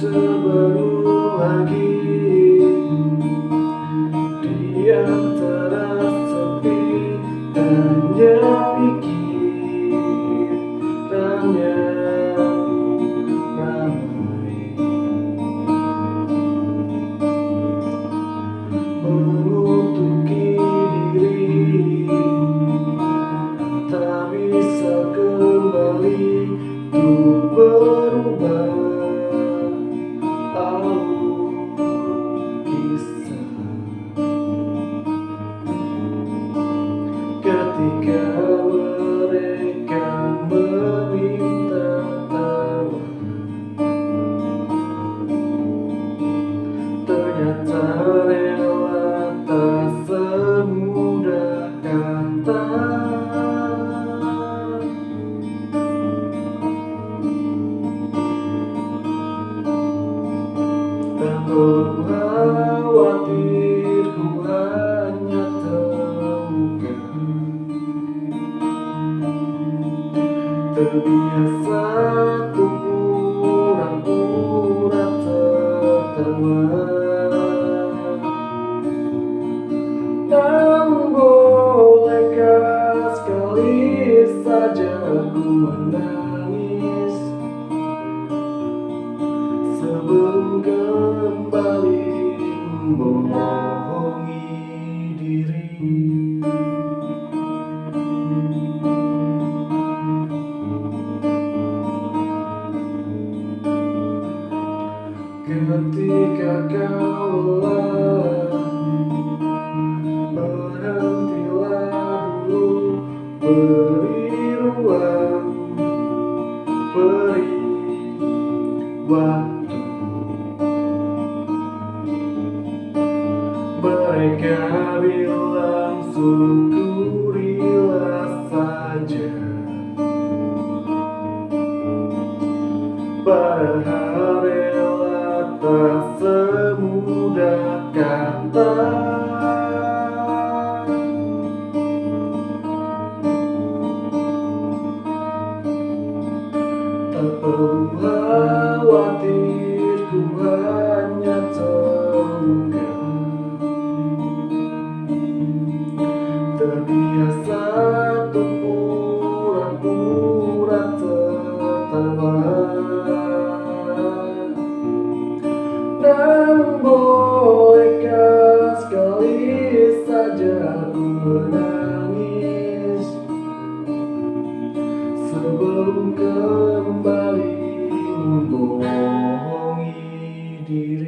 terbaru lagi Berubah. Ketika mereka meminta tawa ternyata rela tak Terbiasa tuh pura-pura tertawa. Namun bolehkah sekali saja aku menangis. Sebelum kembali membohongi Ketika kau Berhentilah dulu Beri ruang Beri waktu. Mereka bilang syukurilah perlu khawatir ku hanya terluka Terbiasa tuh pura-pura Dan bolehkah sekali saja sebelum kembali membohongi diri.